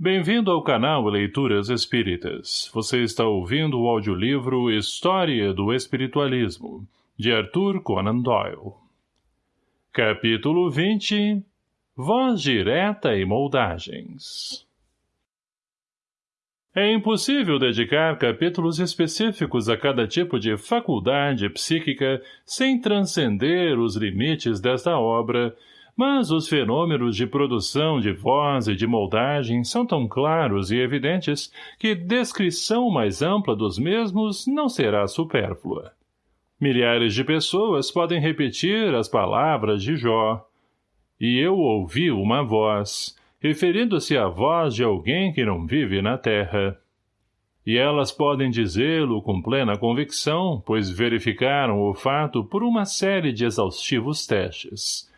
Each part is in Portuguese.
Bem-vindo ao canal Leituras Espíritas. Você está ouvindo o audiolivro História do Espiritualismo, de Arthur Conan Doyle. Capítulo 20 Voz Direta e Moldagens É impossível dedicar capítulos específicos a cada tipo de faculdade psíquica sem transcender os limites desta obra mas os fenômenos de produção de voz e de moldagem são tão claros e evidentes que descrição mais ampla dos mesmos não será supérflua. Milhares de pessoas podem repetir as palavras de Jó. E eu ouvi uma voz, referindo-se à voz de alguém que não vive na terra. E elas podem dizê-lo com plena convicção, pois verificaram o fato por uma série de exaustivos testes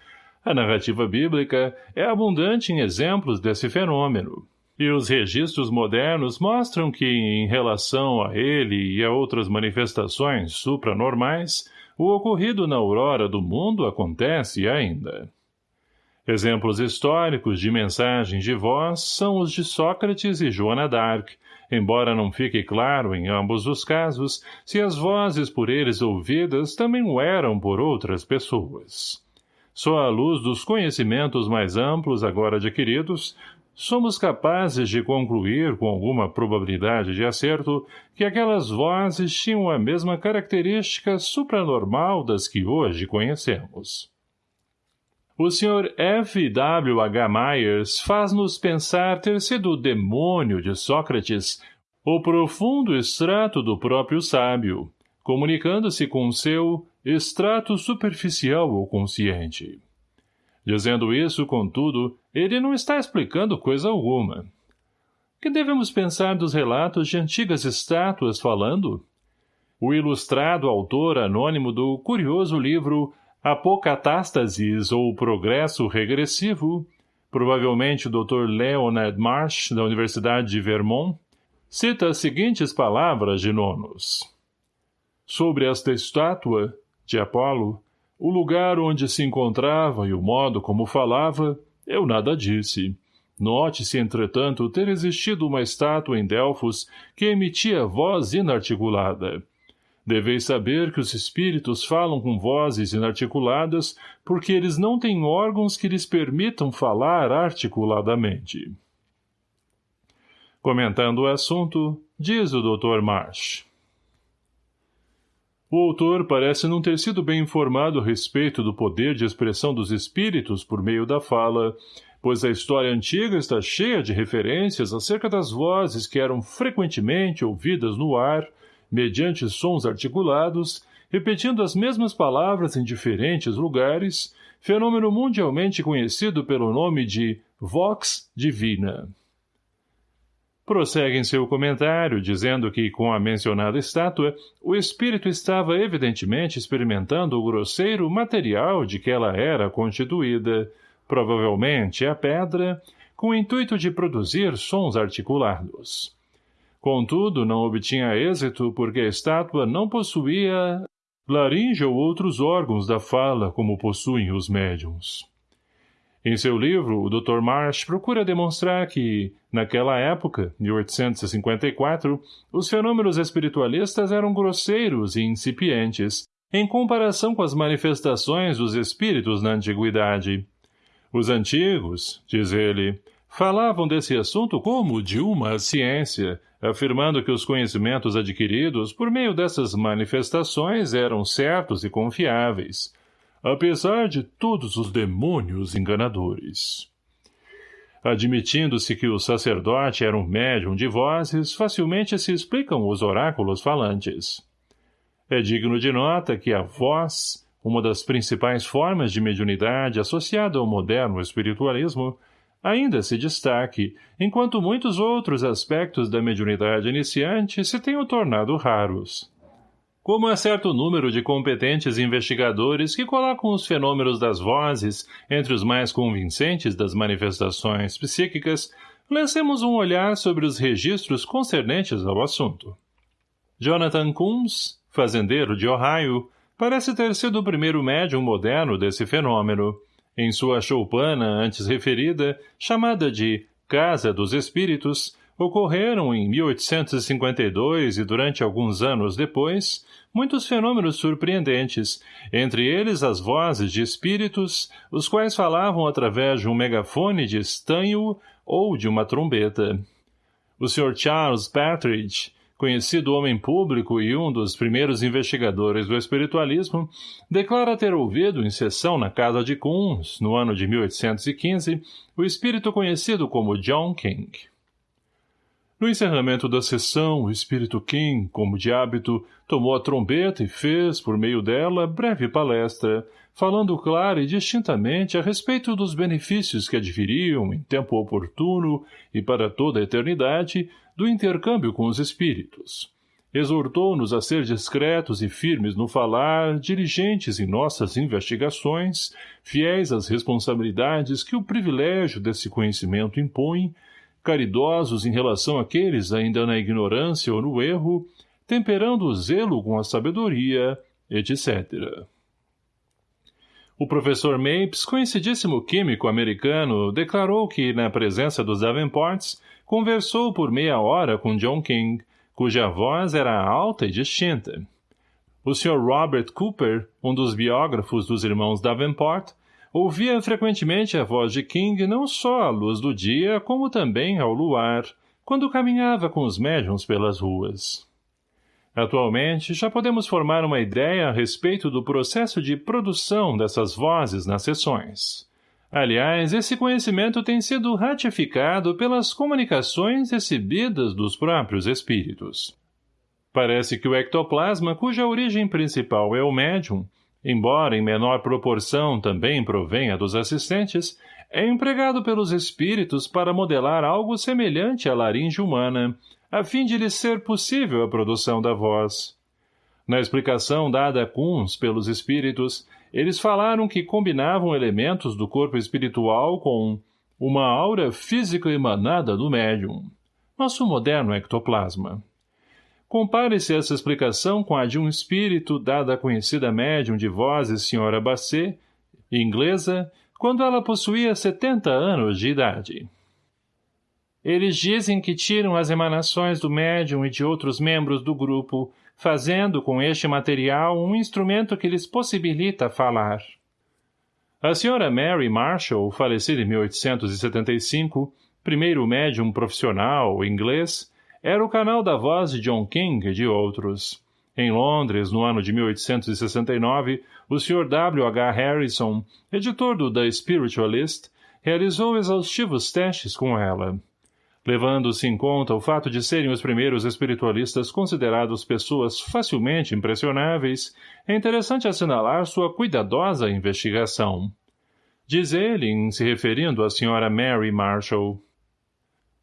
a narrativa bíblica é abundante em exemplos desse fenômeno, e os registros modernos mostram que, em relação a ele e a outras manifestações supranormais, o ocorrido na aurora do mundo acontece ainda. Exemplos históricos de mensagens de voz são os de Sócrates e Joana d'Arc, embora não fique claro em ambos os casos se as vozes por eles ouvidas também o eram por outras pessoas. Só à luz dos conhecimentos mais amplos agora adquiridos, somos capazes de concluir com alguma probabilidade de acerto que aquelas vozes tinham a mesma característica supranormal das que hoje conhecemos. O Sr. F. W. H. Myers faz-nos pensar ter sido o demônio de Sócrates o profundo extrato do próprio sábio, comunicando-se com seu extrato superficial ou consciente. Dizendo isso, contudo, ele não está explicando coisa alguma. Que devemos pensar dos relatos de antigas estátuas falando? O ilustrado autor anônimo do curioso livro Apocatástasis ou Progresso Regressivo, provavelmente o Dr. Leonard Marsh, da Universidade de Vermont, cita as seguintes palavras de Nonos. Sobre esta estátua, de Apolo, o lugar onde se encontrava e o modo como falava, eu nada disse. Note-se, entretanto, ter existido uma estátua em Delfos que emitia voz inarticulada. Deveis saber que os espíritos falam com vozes inarticuladas porque eles não têm órgãos que lhes permitam falar articuladamente. Comentando o assunto, diz o Dr. Marsh. O autor parece não ter sido bem informado a respeito do poder de expressão dos espíritos por meio da fala, pois a história antiga está cheia de referências acerca das vozes que eram frequentemente ouvidas no ar, mediante sons articulados, repetindo as mesmas palavras em diferentes lugares, fenômeno mundialmente conhecido pelo nome de vox divina. Prossegue em seu comentário, dizendo que, com a mencionada estátua, o espírito estava evidentemente experimentando o grosseiro material de que ela era constituída, provavelmente a pedra, com o intuito de produzir sons articulados. Contudo, não obtinha êxito porque a estátua não possuía laringe ou outros órgãos da fala como possuem os médiums. Em seu livro, o Dr. Marsh procura demonstrar que, naquela época, 1854, os fenômenos espiritualistas eram grosseiros e incipientes, em comparação com as manifestações dos espíritos na antiguidade. Os antigos, diz ele, falavam desse assunto como de uma ciência, afirmando que os conhecimentos adquiridos por meio dessas manifestações eram certos e confiáveis, apesar de todos os demônios enganadores. Admitindo-se que o sacerdote era um médium de vozes, facilmente se explicam os oráculos falantes. É digno de nota que a voz, uma das principais formas de mediunidade associada ao moderno espiritualismo, ainda se destaque, enquanto muitos outros aspectos da mediunidade iniciante se tenham tornado raros como há certo número de competentes investigadores que colocam os fenômenos das vozes entre os mais convincentes das manifestações psíquicas, lancemos um olhar sobre os registros concernentes ao assunto. Jonathan Coombs, fazendeiro de Ohio, parece ter sido o primeiro médium moderno desse fenômeno. Em sua choupana antes referida, chamada de Casa dos Espíritos, ocorreram em 1852 e durante alguns anos depois, muitos fenômenos surpreendentes, entre eles as vozes de espíritos, os quais falavam através de um megafone de estanho ou de uma trombeta. O Sr. Charles Partridge, conhecido homem público e um dos primeiros investigadores do espiritualismo, declara ter ouvido em sessão na casa de Kunz, no ano de 1815, o espírito conhecido como John King. No encerramento da sessão, o espírito King, como de hábito, tomou a trombeta e fez, por meio dela, breve palestra, falando clara e distintamente a respeito dos benefícios que adviriam, em tempo oportuno e para toda a eternidade, do intercâmbio com os espíritos. Exortou-nos a ser discretos e firmes no falar, diligentes em nossas investigações, fiéis às responsabilidades que o privilégio desse conhecimento impõe, caridosos em relação àqueles ainda na ignorância ou no erro, temperando o zelo com a sabedoria, etc. O professor Mapes, conhecidíssimo químico americano, declarou que, na presença dos Davenports, conversou por meia hora com John King, cuja voz era alta e distinta. O Sr. Robert Cooper, um dos biógrafos dos irmãos Davenport, Ouvia frequentemente a voz de King não só à luz do dia, como também ao luar, quando caminhava com os médiums pelas ruas. Atualmente, já podemos formar uma ideia a respeito do processo de produção dessas vozes nas sessões. Aliás, esse conhecimento tem sido ratificado pelas comunicações recebidas dos próprios espíritos. Parece que o ectoplasma, cuja origem principal é o médium, embora em menor proporção também provenha dos assistentes, é empregado pelos espíritos para modelar algo semelhante à laringe humana, a fim de lhe ser possível a produção da voz. Na explicação dada a Kunz pelos espíritos, eles falaram que combinavam elementos do corpo espiritual com uma aura física emanada do médium, nosso moderno ectoplasma. Compare-se essa explicação com a de um espírito dada à conhecida médium de vozes Sra. Basset, inglesa, quando ela possuía 70 anos de idade. Eles dizem que tiram as emanações do médium e de outros membros do grupo, fazendo com este material um instrumento que lhes possibilita falar. A Sra. Mary Marshall, falecida em 1875, primeiro médium profissional inglês, era o canal da voz de John King e de outros. Em Londres, no ano de 1869, o Sr. W. H. Harrison, editor do The Spiritualist, realizou exaustivos testes com ela. Levando-se em conta o fato de serem os primeiros espiritualistas considerados pessoas facilmente impressionáveis, é interessante assinalar sua cuidadosa investigação. Diz ele, em se referindo à Sra. Mary Marshall.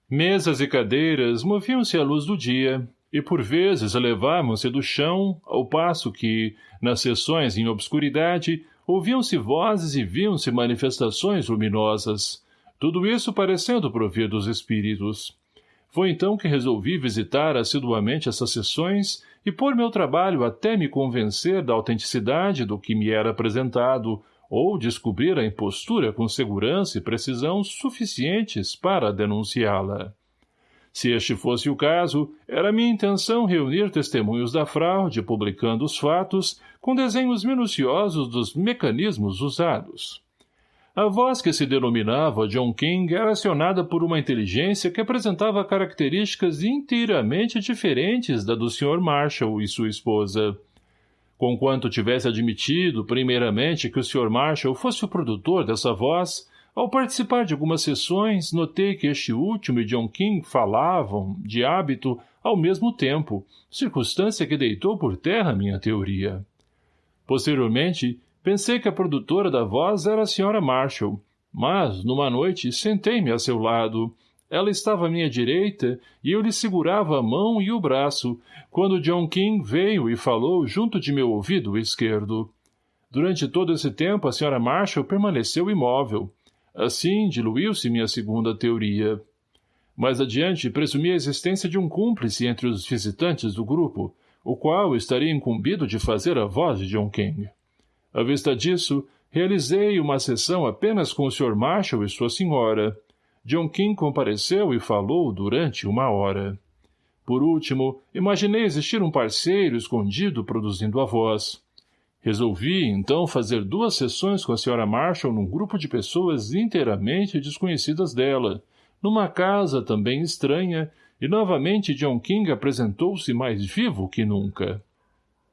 Mesas e cadeiras moviam-se à luz do dia, e por vezes elevavam-se do chão, ao passo que, nas sessões em obscuridade, ouviam-se vozes e viam-se manifestações luminosas, tudo isso parecendo provir dos espíritos. Foi então que resolvi visitar assiduamente essas sessões e pôr meu trabalho até me convencer da autenticidade do que me era apresentado, ou descobrir a impostura com segurança e precisão suficientes para denunciá-la. Se este fosse o caso, era minha intenção reunir testemunhos da fraude, publicando os fatos, com desenhos minuciosos dos mecanismos usados. A voz que se denominava John King era acionada por uma inteligência que apresentava características inteiramente diferentes da do Sr. Marshall e sua esposa. Conquanto tivesse admitido, primeiramente, que o Sr. Marshall fosse o produtor dessa voz, ao participar de algumas sessões, notei que este último e John King falavam, de hábito, ao mesmo tempo, circunstância que deitou por terra minha teoria. Posteriormente, pensei que a produtora da voz era a Sra. Marshall, mas, numa noite, sentei-me a seu lado, ela estava à minha direita e eu lhe segurava a mão e o braço, quando John King veio e falou junto de meu ouvido esquerdo. Durante todo esse tempo a Sra. Marshall permaneceu imóvel. Assim, diluiu-se minha segunda teoria. Mais adiante, presumi a existência de um cúmplice entre os visitantes do grupo, o qual estaria incumbido de fazer a voz de John King. À vista disso, realizei uma sessão apenas com o Sr. Marshall e sua senhora, John King compareceu e falou durante uma hora. Por último, imaginei existir um parceiro escondido produzindo a voz. Resolvi, então, fazer duas sessões com a Sra. Marshall num grupo de pessoas inteiramente desconhecidas dela, numa casa também estranha, e novamente John King apresentou-se mais vivo que nunca.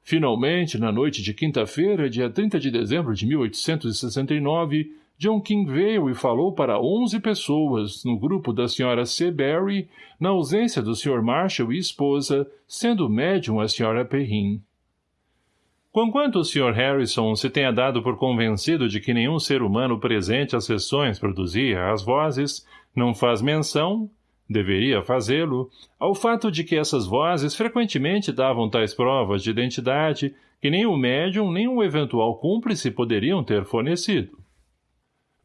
Finalmente, na noite de quinta-feira, dia 30 de dezembro de 1869, John King veio e falou para onze pessoas, no grupo da Sra. C. Barry, na ausência do Sr. Marshall e esposa, sendo médium a Sra. Perrin. Conquanto o Sr. Harrison se tenha dado por convencido de que nenhum ser humano presente às sessões produzia as vozes, não faz menção, deveria fazê-lo, ao fato de que essas vozes frequentemente davam tais provas de identidade que nem o médium nem o eventual cúmplice poderiam ter fornecido.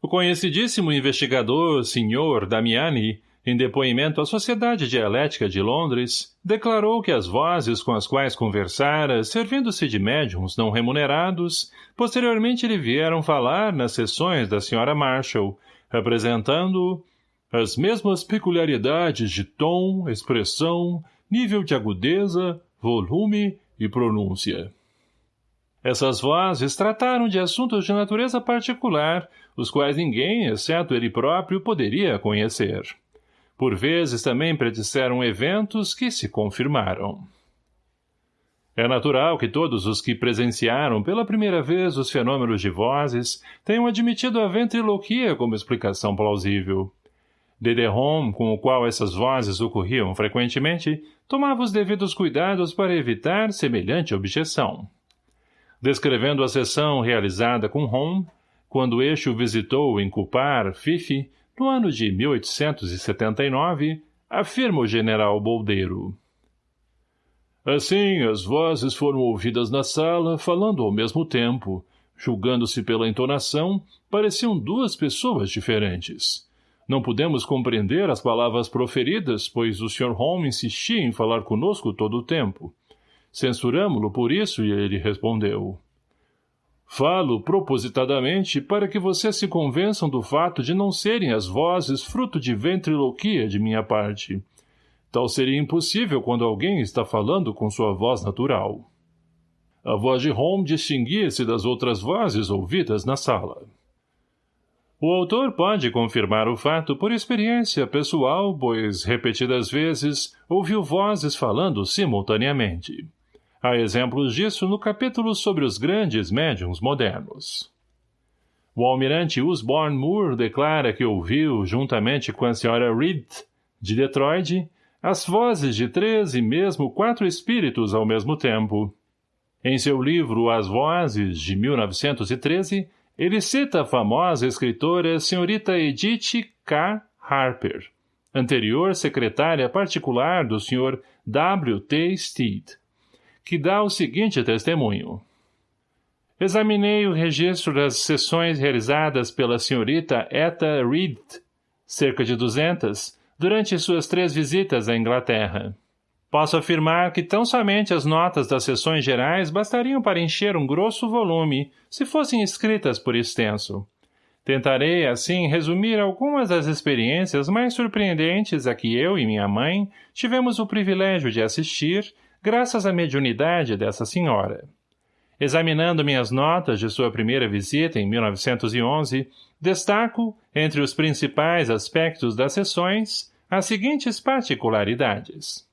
O conhecidíssimo investigador Sr. Damiani, em depoimento à Sociedade Dialética de Londres, declarou que as vozes com as quais conversara, servindo-se de médiums não remunerados, posteriormente lhe vieram falar nas sessões da Sra. Marshall, representando as mesmas peculiaridades de tom, expressão, nível de agudeza, volume e pronúncia. Essas vozes trataram de assuntos de natureza particular, os quais ninguém, exceto ele próprio, poderia conhecer. Por vezes também predisseram eventos que se confirmaram. É natural que todos os que presenciaram pela primeira vez os fenômenos de vozes tenham admitido a ventriloquia como explicação plausível. Dederon, com o qual essas vozes ocorriam frequentemente, tomava os devidos cuidados para evitar semelhante objeção. Descrevendo a sessão realizada com Ron, quando este o visitou em Cupar, Fife, no ano de 1879, afirma o general Boldeiro. Assim, as vozes foram ouvidas na sala, falando ao mesmo tempo. Julgando-se pela entonação, pareciam duas pessoas diferentes. Não pudemos compreender as palavras proferidas, pois o Sr. Holmes insistia em falar conosco todo o tempo. Censuramo-lo por isso e ele respondeu. Falo propositadamente para que vocês se convençam do fato de não serem as vozes fruto de ventriloquia de minha parte. Tal seria impossível quando alguém está falando com sua voz natural. A voz de Holmes distinguia-se das outras vozes ouvidas na sala. O autor pode confirmar o fato por experiência pessoal, pois, repetidas vezes, ouviu vozes falando simultaneamente. Há exemplos disso no capítulo sobre os grandes médiums modernos. O almirante Usborne Moore declara que ouviu, juntamente com a senhora Reed, de Detroit, as vozes de três e mesmo quatro espíritos ao mesmo tempo. Em seu livro As Vozes, de 1913, ele cita a famosa escritora senhorita Edith K. Harper, anterior secretária particular do Sr. W. T. Steed que dá o seguinte testemunho. Examinei o registro das sessões realizadas pela senhorita Etta Reed, cerca de duzentas, durante suas três visitas à Inglaterra. Posso afirmar que tão somente as notas das sessões gerais bastariam para encher um grosso volume, se fossem escritas por extenso. Tentarei, assim, resumir algumas das experiências mais surpreendentes a que eu e minha mãe tivemos o privilégio de assistir graças à mediunidade dessa senhora. Examinando minhas notas de sua primeira visita em 1911, destaco, entre os principais aspectos das sessões, as seguintes particularidades.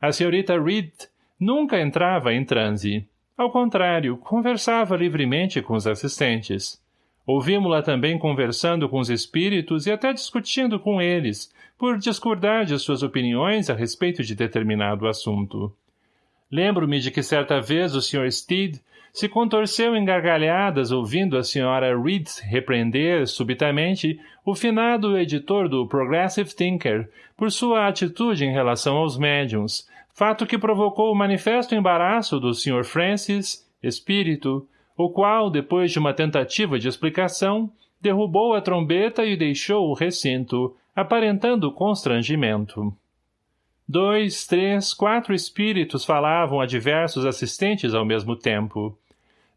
A senhorita Reed nunca entrava em transe. Ao contrário, conversava livremente com os assistentes. Ouvimos-la também conversando com os espíritos e até discutindo com eles, por discordar de suas opiniões a respeito de determinado assunto. Lembro-me de que certa vez o Sr. Steed se contorceu em gargalhadas ouvindo a Sra. Reed repreender, subitamente, o finado editor do Progressive Thinker por sua atitude em relação aos médiums, fato que provocou o manifesto embaraço do Sr. Francis, espírito, o qual, depois de uma tentativa de explicação, derrubou a trombeta e deixou o recinto, aparentando constrangimento. Dois, três, quatro espíritos falavam a diversos assistentes ao mesmo tempo.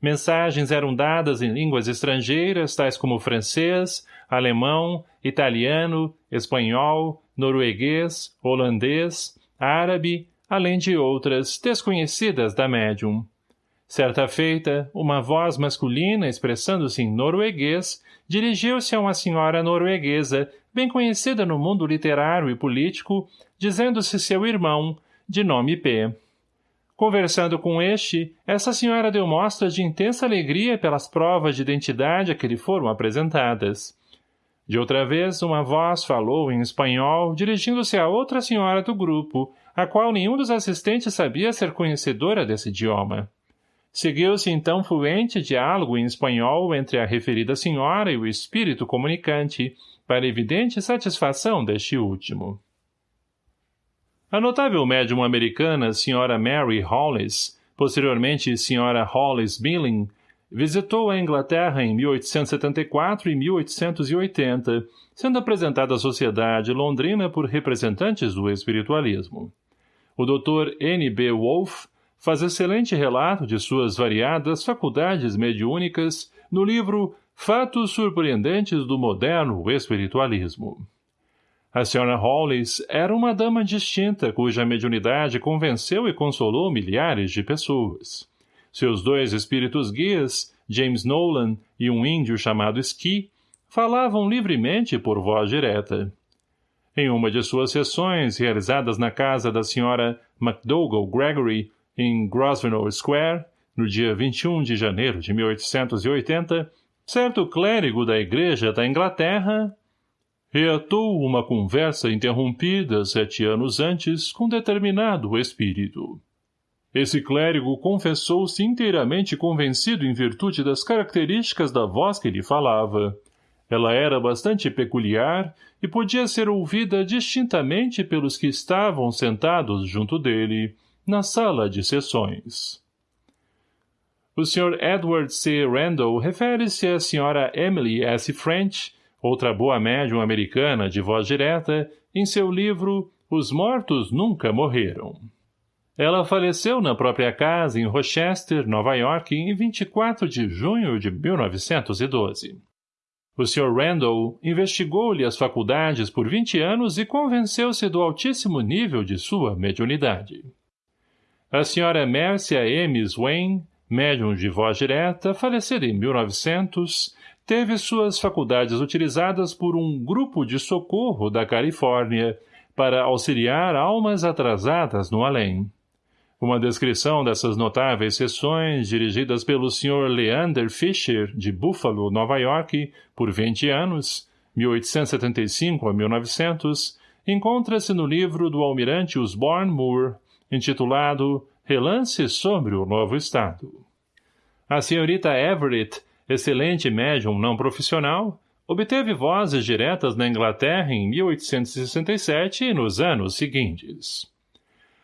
Mensagens eram dadas em línguas estrangeiras, tais como francês, alemão, italiano, espanhol, norueguês, holandês, árabe, além de outras, desconhecidas da médium. Certa feita, uma voz masculina, expressando-se em norueguês, dirigiu-se a uma senhora norueguesa, bem conhecida no mundo literário e político, dizendo-se seu irmão, de nome P. Conversando com este, essa senhora deu mostras de intensa alegria pelas provas de identidade a que lhe foram apresentadas. De outra vez, uma voz falou em espanhol, dirigindo-se a outra senhora do grupo, a qual nenhum dos assistentes sabia ser conhecedora desse idioma. Seguiu-se então fluente diálogo em espanhol entre a referida senhora e o espírito comunicante, para evidente satisfação deste último. A notável médium americana Sra. Mary Hollis, posteriormente Sra. Hollis Billing, visitou a Inglaterra em 1874 e 1880, sendo apresentada à sociedade londrina por representantes do espiritualismo. O Dr. N. B. Wolfe faz excelente relato de suas variadas faculdades mediúnicas no livro Fatos Surpreendentes do Moderno Espiritualismo. A Sra. Hollis era uma dama distinta cuja mediunidade convenceu e consolou milhares de pessoas. Seus dois espíritos guias, James Nolan e um índio chamado Ski, falavam livremente por voz direta. Em uma de suas sessões, realizadas na casa da Sra. MacDougall Gregory, em Grosvenor Square, no dia 21 de janeiro de 1880, certo clérigo da Igreja da Inglaterra reatou uma conversa interrompida sete anos antes com determinado espírito. Esse clérigo confessou-se inteiramente convencido em virtude das características da voz que lhe falava. Ela era bastante peculiar e podia ser ouvida distintamente pelos que estavam sentados junto dele, na sala de sessões. O Sr. Edward C. Randall refere-se à Sra. Emily S. French, outra boa médium americana de voz direta, em seu livro Os Mortos Nunca Morreram. Ela faleceu na própria casa em Rochester, Nova York, em 24 de junho de 1912. O Sr. Randall investigou-lhe as faculdades por 20 anos e convenceu-se do altíssimo nível de sua mediunidade. A Sra. Mercia M. Swain, médium de voz direta, falecida em 1900, teve suas faculdades utilizadas por um grupo de socorro da Califórnia para auxiliar almas atrasadas no além. Uma descrição dessas notáveis sessões, dirigidas pelo Sr. Leander Fisher, de Buffalo, Nova York, por 20 anos, 1875 a 1900, encontra-se no livro do almirante Osborne Moore, intitulado Relance sobre o Novo Estado. A senhorita Everett excelente médium não profissional, obteve vozes diretas na Inglaterra em 1867 e nos anos seguintes.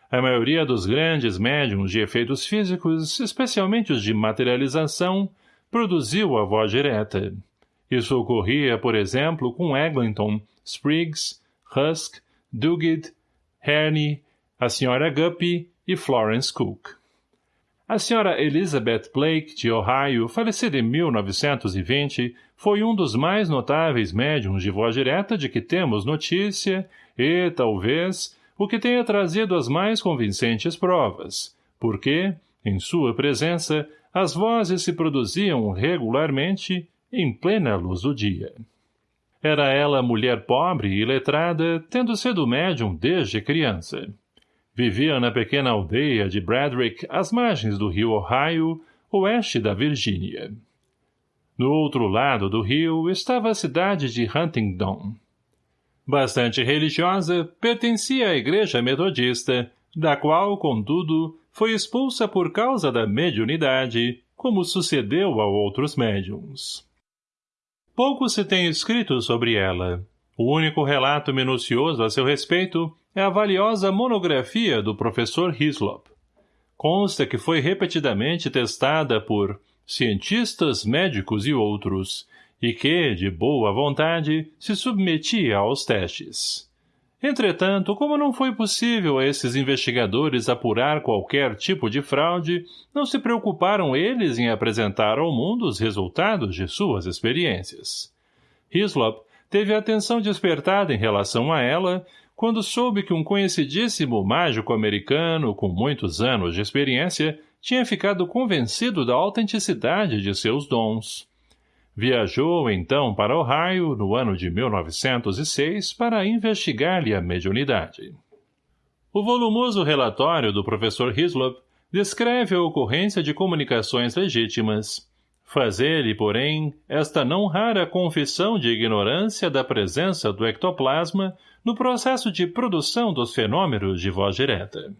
A maioria dos grandes médiums de efeitos físicos, especialmente os de materialização, produziu a voz direta. Isso ocorria, por exemplo, com Eglinton, Spriggs, Husk, Duguid, Herney, a Sra. Guppy e Florence Cook. A senhora Elizabeth Blake, de Ohio, falecida em 1920, foi um dos mais notáveis médiums de voz direta de que temos notícia e, talvez, o que tenha trazido as mais convincentes provas, porque, em sua presença, as vozes se produziam regularmente em plena luz do dia. Era ela mulher pobre e letrada, tendo sido médium desde criança. Vivia na pequena aldeia de Bradrick, às margens do rio Ohio, oeste da Virgínia. No outro lado do rio estava a cidade de Huntingdon. Bastante religiosa, pertencia à igreja metodista, da qual, contudo, foi expulsa por causa da mediunidade, como sucedeu a outros médiums. Pouco se tem escrito sobre ela. O único relato minucioso a seu respeito é a valiosa monografia do professor Hislop. Consta que foi repetidamente testada por cientistas, médicos e outros, e que, de boa vontade, se submetia aos testes. Entretanto, como não foi possível a esses investigadores apurar qualquer tipo de fraude, não se preocuparam eles em apresentar ao mundo os resultados de suas experiências. Hislop teve a atenção despertada em relação a ela quando soube que um conhecidíssimo mágico americano com muitos anos de experiência tinha ficado convencido da autenticidade de seus dons. Viajou, então, para Ohio, no ano de 1906, para investigar-lhe a mediunidade. O volumoso relatório do professor Hislop descreve a ocorrência de comunicações legítimas. Fazer-lhe, porém, esta não rara confissão de ignorância da presença do ectoplasma no processo de produção dos fenômenos de voz direta.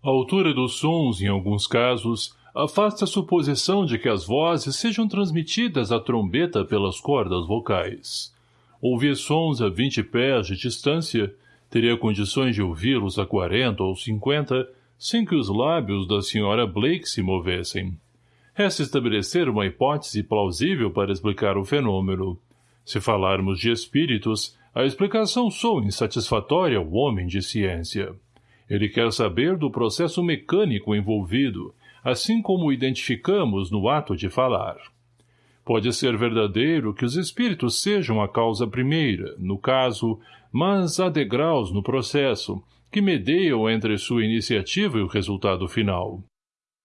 A altura dos sons, em alguns casos, afasta a suposição de que as vozes sejam transmitidas à trombeta pelas cordas vocais. Ouvir sons a vinte pés de distância, teria condições de ouvi-los a quarenta ou cinquenta, sem que os lábios da senhora Blake se movessem. Resta estabelecer uma hipótese plausível para explicar o fenômeno. Se falarmos de espíritos, a explicação soa insatisfatória ao homem de ciência. Ele quer saber do processo mecânico envolvido, assim como o identificamos no ato de falar. Pode ser verdadeiro que os espíritos sejam a causa primeira, no caso, mas há degraus no processo, que medeiam entre sua iniciativa e o resultado final.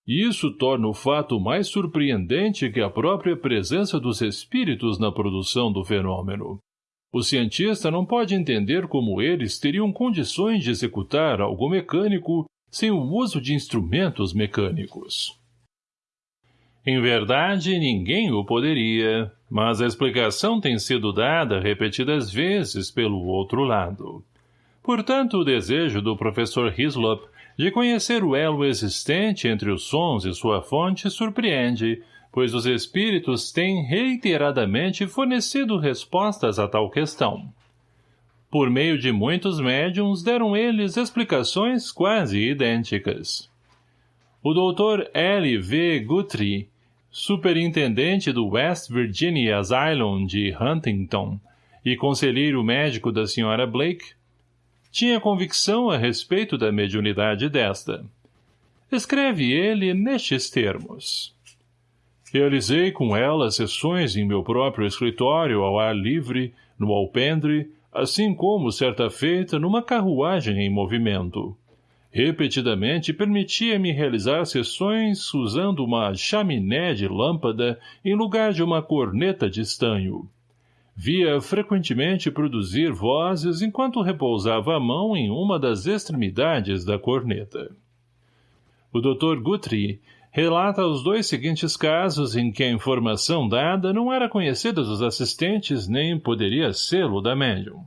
E isso torna o fato mais surpreendente que a própria presença dos espíritos na produção do fenômeno. O cientista não pode entender como eles teriam condições de executar algo mecânico sem o uso de instrumentos mecânicos. Em verdade, ninguém o poderia, mas a explicação tem sido dada repetidas vezes pelo outro lado. Portanto, o desejo do professor Hislop de conhecer o elo existente entre os sons e sua fonte surpreende, pois os espíritos têm reiteradamente fornecido respostas a tal questão. Por meio de muitos médiums deram eles explicações quase idênticas. O Dr. L. V. Guthrie, superintendente do West Virginia Asylum de Huntington e conselheiro médico da Sra. Blake, tinha convicção a respeito da mediunidade desta. Escreve ele nestes termos. Realizei com ela sessões em meu próprio escritório ao ar livre, no alpendre, assim como, certa feita, numa carruagem em movimento. Repetidamente permitia-me realizar sessões usando uma chaminé de lâmpada em lugar de uma corneta de estanho. Via frequentemente produzir vozes enquanto repousava a mão em uma das extremidades da corneta. O Dr. Guthrie relata os dois seguintes casos em que a informação dada não era conhecida dos assistentes nem poderia sê-lo da médium.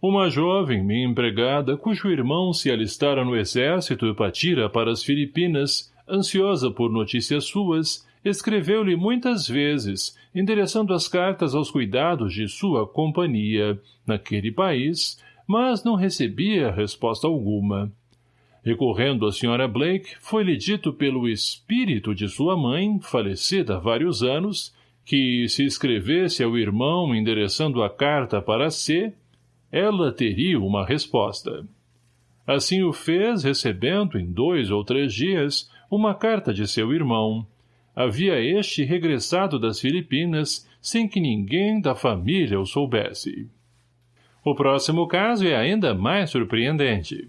Uma jovem, minha empregada, cujo irmão se alistara no exército e partira para as Filipinas, ansiosa por notícias suas, escreveu-lhe muitas vezes, endereçando as cartas aos cuidados de sua companhia, naquele país, mas não recebia resposta alguma. Recorrendo à Sra. Blake, foi-lhe dito pelo espírito de sua mãe, falecida há vários anos, que, se escrevesse ao irmão endereçando a carta para C, ela teria uma resposta. Assim o fez, recebendo, em dois ou três dias, uma carta de seu irmão. Havia este regressado das Filipinas, sem que ninguém da família o soubesse. O próximo caso é ainda mais surpreendente.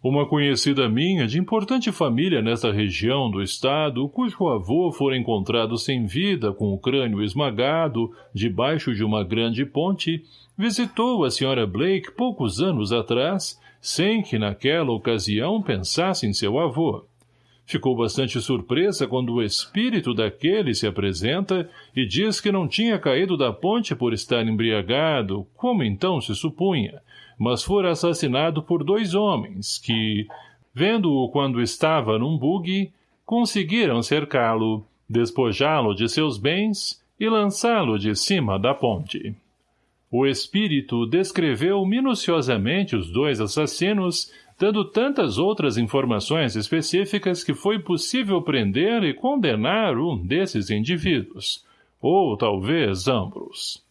Uma conhecida minha, de importante família nesta região do estado, cujo avô fora encontrado sem vida, com o crânio esmagado, debaixo de uma grande ponte, visitou a Sra. Blake poucos anos atrás, sem que naquela ocasião pensasse em seu avô. Ficou bastante surpresa quando o espírito daquele se apresenta e diz que não tinha caído da ponte por estar embriagado, como então se supunha, mas fora assassinado por dois homens que, vendo-o quando estava num bugue, conseguiram cercá-lo, despojá-lo de seus bens e lançá-lo de cima da ponte. O espírito descreveu minuciosamente os dois assassinos, dando tantas outras informações específicas que foi possível prender e condenar um desses indivíduos, ou talvez ambos.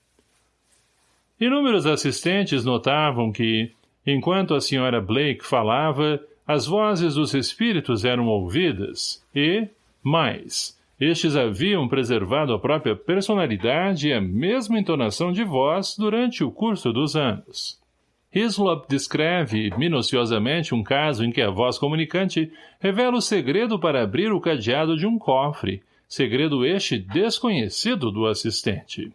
Inúmeros assistentes notavam que, enquanto a senhora Blake falava, as vozes dos espíritos eram ouvidas e, mais, Estes haviam preservado a própria personalidade e a mesma entonação de voz durante o curso dos anos. Hislop descreve minuciosamente um caso em que a voz comunicante revela o segredo para abrir o cadeado de um cofre, segredo este desconhecido do assistente.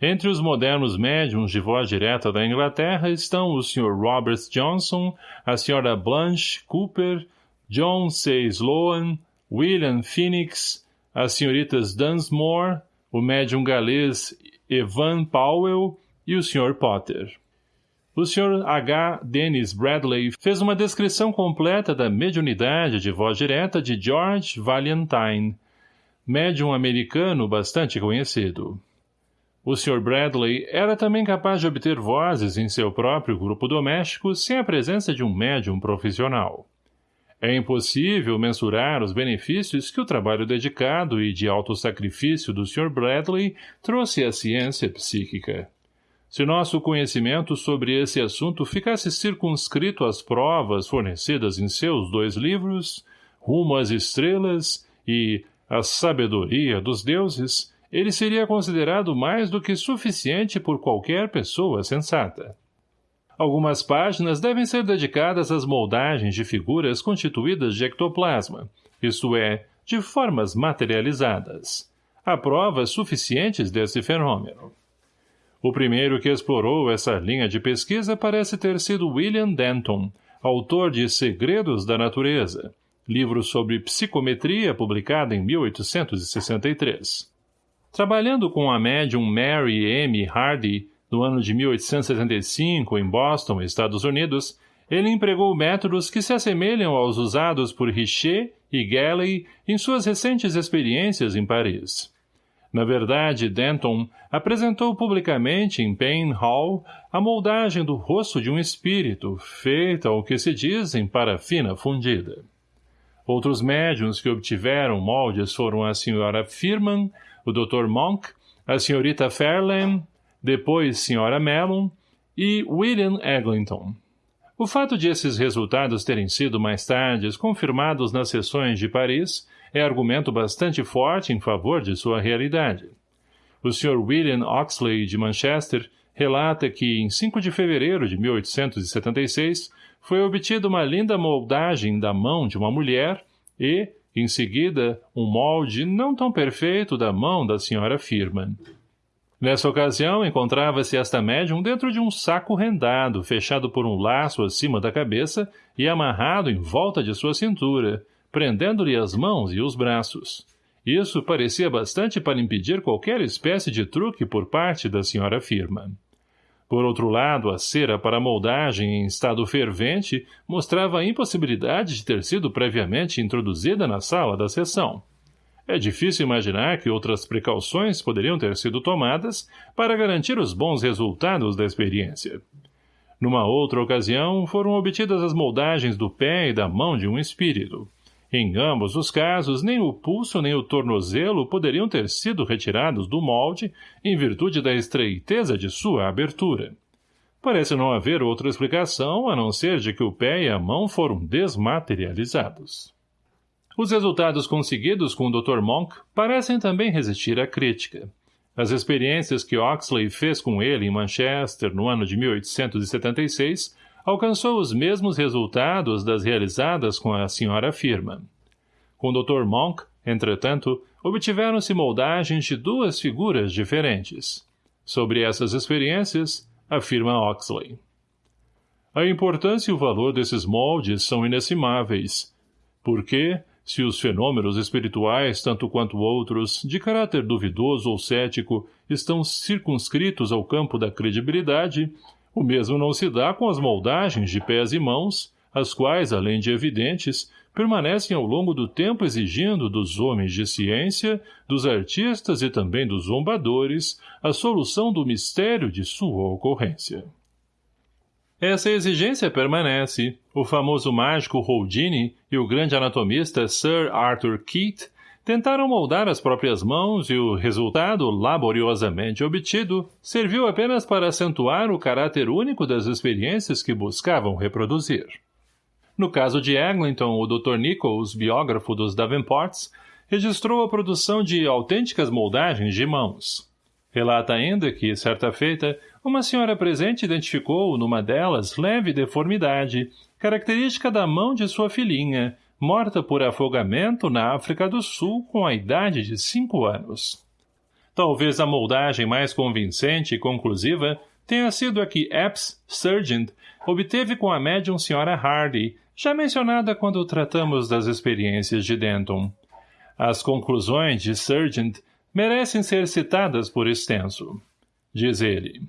Entre os modernos médiums de voz direta da Inglaterra estão o Sr. Robert Johnson, a Sra. Blanche Cooper, John C. Sloan, William Phoenix, as senhoritas Dunsmore, o médium galês Evan Powell e o Sr. Potter. O Sr. H. Dennis Bradley fez uma descrição completa da mediunidade de voz direta de George Valentine, médium americano bastante conhecido. O Sr. Bradley era também capaz de obter vozes em seu próprio grupo doméstico sem a presença de um médium profissional. É impossível mensurar os benefícios que o trabalho dedicado e de alto sacrifício do Sr. Bradley trouxe à ciência psíquica. Se nosso conhecimento sobre esse assunto ficasse circunscrito às provas fornecidas em seus dois livros, Rumo às Estrelas e A Sabedoria dos Deuses, ele seria considerado mais do que suficiente por qualquer pessoa sensata. Algumas páginas devem ser dedicadas às moldagens de figuras constituídas de ectoplasma, isto é, de formas materializadas. Há provas suficientes desse fenômeno. O primeiro que explorou essa linha de pesquisa parece ter sido William Denton, autor de Segredos da Natureza, livro sobre psicometria publicado em 1863. Trabalhando com a médium Mary M. Hardy, no ano de 1875, em Boston, Estados Unidos, ele empregou métodos que se assemelham aos usados por Richer e Galley em suas recentes experiências em Paris. Na verdade, Denton apresentou publicamente em Payne Hall a moldagem do rosto de um espírito, feita ao que se diz em parafina fundida. Outros médiums que obtiveram moldes foram a Sra. Firman o Dr. Monk, a Srta. Fairlane, depois Sra. Mellon e William Eglinton. O fato de esses resultados terem sido mais tarde confirmados nas sessões de Paris é argumento bastante forte em favor de sua realidade. O Sr. William Oxley, de Manchester, relata que, em 5 de fevereiro de 1876, foi obtida uma linda moldagem da mão de uma mulher e, em seguida, um molde não tão perfeito da mão da senhora Firman. Nessa ocasião, encontrava-se esta médium dentro de um saco rendado, fechado por um laço acima da cabeça e amarrado em volta de sua cintura, prendendo-lhe as mãos e os braços. Isso parecia bastante para impedir qualquer espécie de truque por parte da senhora Firman. Por outro lado, a cera para moldagem em estado fervente mostrava a impossibilidade de ter sido previamente introduzida na sala da sessão. É difícil imaginar que outras precauções poderiam ter sido tomadas para garantir os bons resultados da experiência. Numa outra ocasião, foram obtidas as moldagens do pé e da mão de um espírito. Em ambos os casos, nem o pulso nem o tornozelo poderiam ter sido retirados do molde em virtude da estreiteza de sua abertura. Parece não haver outra explicação a não ser de que o pé e a mão foram desmaterializados. Os resultados conseguidos com o Dr. Monk parecem também resistir à crítica. As experiências que Oxley fez com ele em Manchester no ano de 1876 alcançou os mesmos resultados das realizadas com a senhora Firman. Com o Dr. Monk, entretanto, obtiveram-se moldagens de duas figuras diferentes. Sobre essas experiências, afirma Oxley. A importância e o valor desses moldes são inestimáveis, porque, se os fenômenos espirituais, tanto quanto outros, de caráter duvidoso ou cético, estão circunscritos ao campo da credibilidade, o mesmo não se dá com as moldagens de pés e mãos, as quais, além de evidentes, permanecem ao longo do tempo exigindo dos homens de ciência, dos artistas e também dos zombadores, a solução do mistério de sua ocorrência. Essa exigência permanece. O famoso mágico Houdini e o grande anatomista Sir Arthur Keith Tentaram moldar as próprias mãos e o resultado, laboriosamente obtido, serviu apenas para acentuar o caráter único das experiências que buscavam reproduzir. No caso de Eglinton, o Dr. Nichols, biógrafo dos Davenports, registrou a produção de autênticas moldagens de mãos. Relata ainda que, certa feita, uma senhora presente identificou numa delas leve deformidade, característica da mão de sua filhinha, morta por afogamento na África do Sul com a idade de cinco anos. Talvez a moldagem mais convincente e conclusiva tenha sido a que Epps Surgeon obteve com a médium Sra. Hardy, já mencionada quando tratamos das experiências de Denton. As conclusões de Sargent merecem ser citadas por extenso. Diz ele.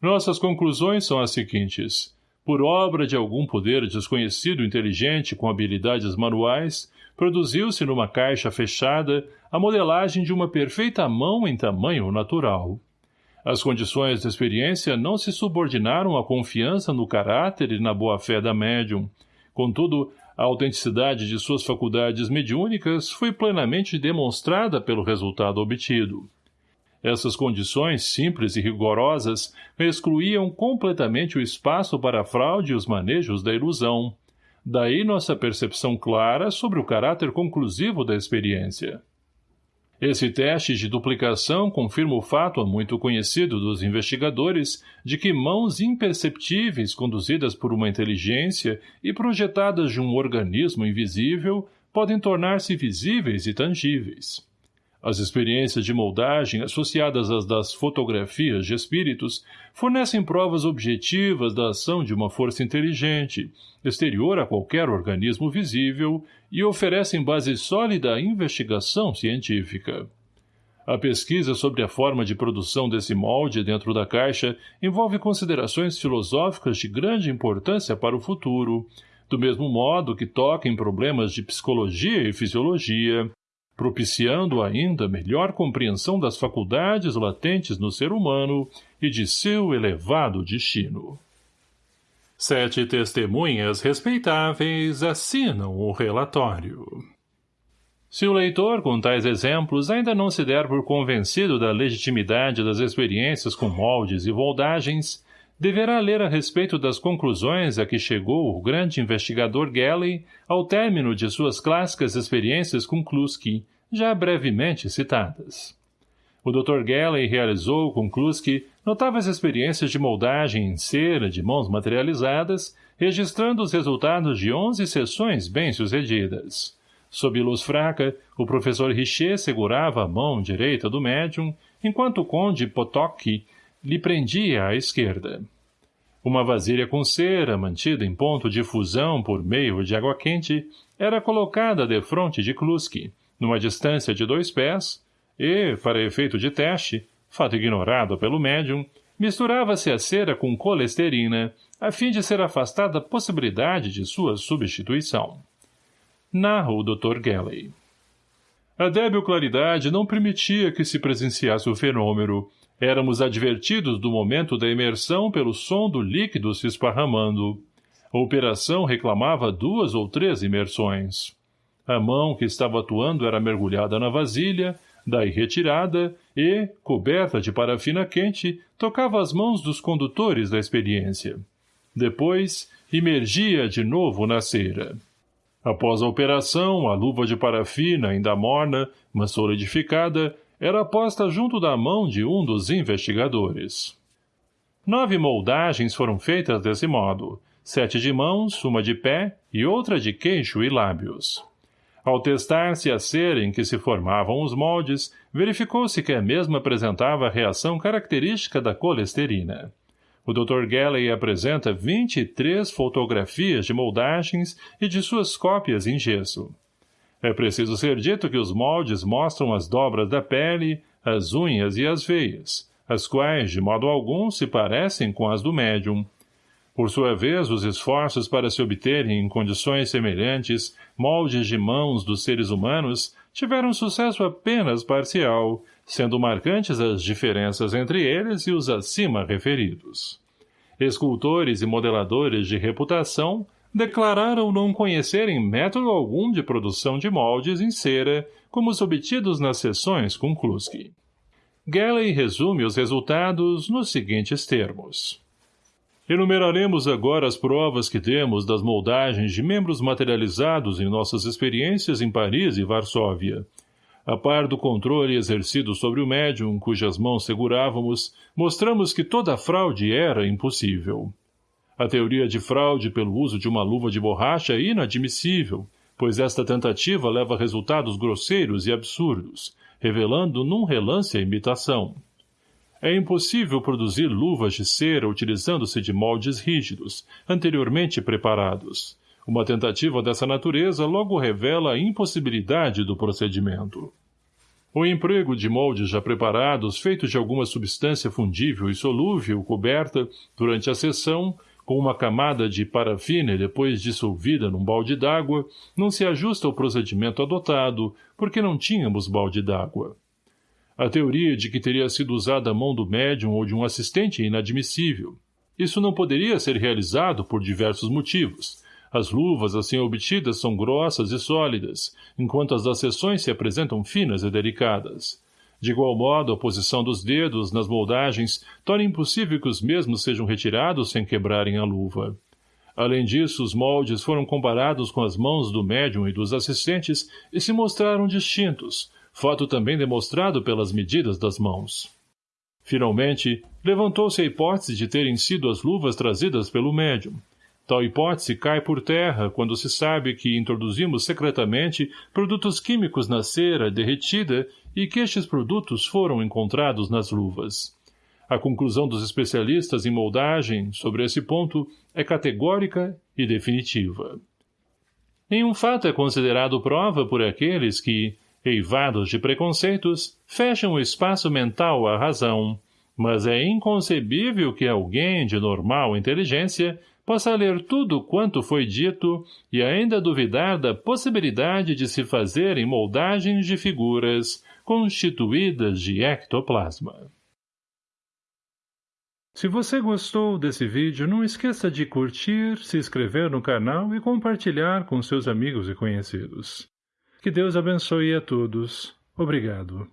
Nossas conclusões são as seguintes. Por obra de algum poder desconhecido inteligente com habilidades manuais, produziu-se numa caixa fechada a modelagem de uma perfeita mão em tamanho natural. As condições da experiência não se subordinaram à confiança no caráter e na boa-fé da médium. Contudo, a autenticidade de suas faculdades mediúnicas foi plenamente demonstrada pelo resultado obtido. Essas condições simples e rigorosas excluíam completamente o espaço para a fraude e os manejos da ilusão. Daí nossa percepção clara sobre o caráter conclusivo da experiência. Esse teste de duplicação confirma o fato muito conhecido dos investigadores de que mãos imperceptíveis conduzidas por uma inteligência e projetadas de um organismo invisível podem tornar-se visíveis e tangíveis. As experiências de moldagem associadas às das fotografias de espíritos fornecem provas objetivas da ação de uma força inteligente, exterior a qualquer organismo visível e oferecem base sólida à investigação científica. A pesquisa sobre a forma de produção desse molde dentro da caixa envolve considerações filosóficas de grande importância para o futuro, do mesmo modo que toca em problemas de psicologia e fisiologia, propiciando ainda melhor compreensão das faculdades latentes no ser humano e de seu elevado destino. Sete testemunhas respeitáveis assinam o relatório. Se o leitor, com tais exemplos, ainda não se der por convencido da legitimidade das experiências com moldes e voldagens, deverá ler a respeito das conclusões a que chegou o grande investigador Gelley ao término de suas clássicas experiências com Kluski, já brevemente citadas. O Dr. Gelley realizou com Kluski notáveis experiências de moldagem em cera de mãos materializadas, registrando os resultados de onze sessões bem-sucedidas. Sob luz fraca, o professor Richer segurava a mão direita do médium, enquanto o conde Potocki lhe prendia à esquerda. Uma vasilha com cera, mantida em ponto de fusão por meio de água quente, era colocada defronte de Kluski, numa distância de dois pés, e, para efeito de teste, fato ignorado pelo médium, misturava-se a cera com colesterina, a fim de ser afastada a possibilidade de sua substituição. Narra o Dr. Gelley. A débil claridade não permitia que se presenciasse o fenômeno. Éramos advertidos do momento da imersão pelo som do líquido se esparramando. A operação reclamava duas ou três imersões. A mão que estava atuando era mergulhada na vasilha, daí retirada, e, coberta de parafina quente, tocava as mãos dos condutores da experiência. Depois, imergia de novo na cera. Após a operação, a luva de parafina, ainda morna, mas solidificada, era posta junto da mão de um dos investigadores. Nove moldagens foram feitas desse modo, sete de mãos, uma de pé e outra de queixo e lábios. Ao testar-se a cera em que se formavam os moldes, verificou-se que a mesma apresentava a reação característica da colesterina. O Dr. Gelley apresenta 23 fotografias de moldagens e de suas cópias em gesso. É preciso ser dito que os moldes mostram as dobras da pele, as unhas e as veias, as quais, de modo algum, se parecem com as do médium, por sua vez, os esforços para se obterem em condições semelhantes moldes de mãos dos seres humanos tiveram sucesso apenas parcial, sendo marcantes as diferenças entre eles e os acima referidos. Escultores e modeladores de reputação declararam não conhecerem método algum de produção de moldes em cera como os obtidos nas sessões com Kluski. Gelley resume os resultados nos seguintes termos. Enumeraremos agora as provas que temos das moldagens de membros materializados em nossas experiências em Paris e Varsóvia. A par do controle exercido sobre o médium, cujas mãos segurávamos, mostramos que toda fraude era impossível. A teoria de fraude pelo uso de uma luva de borracha é inadmissível, pois esta tentativa leva a resultados grosseiros e absurdos, revelando num relance a imitação. É impossível produzir luvas de cera utilizando-se de moldes rígidos, anteriormente preparados. Uma tentativa dessa natureza logo revela a impossibilidade do procedimento. O emprego de moldes já preparados, feitos de alguma substância fundível e solúvel, coberta, durante a sessão, com uma camada de parafina depois dissolvida num balde d'água, não se ajusta ao procedimento adotado, porque não tínhamos balde d'água. A teoria de que teria sido usada a mão do médium ou de um assistente é inadmissível. Isso não poderia ser realizado por diversos motivos. As luvas assim obtidas são grossas e sólidas, enquanto as das sessões se apresentam finas e delicadas. De igual modo, a posição dos dedos nas moldagens torna impossível que os mesmos sejam retirados sem quebrarem a luva. Além disso, os moldes foram comparados com as mãos do médium e dos assistentes e se mostraram distintos, fato também demonstrado pelas medidas das mãos. Finalmente, levantou-se a hipótese de terem sido as luvas trazidas pelo médium. Tal hipótese cai por terra quando se sabe que introduzimos secretamente produtos químicos na cera derretida e que estes produtos foram encontrados nas luvas. A conclusão dos especialistas em moldagem sobre esse ponto é categórica e definitiva. Nenhum fato é considerado prova por aqueles que, eivados de preconceitos, fecham o espaço mental à razão, mas é inconcebível que alguém de normal inteligência possa ler tudo quanto foi dito e ainda duvidar da possibilidade de se fazerem moldagens de figuras constituídas de ectoplasma. Se você gostou desse vídeo, não esqueça de curtir, se inscrever no canal e compartilhar com seus amigos e conhecidos. Que Deus abençoe a todos. Obrigado.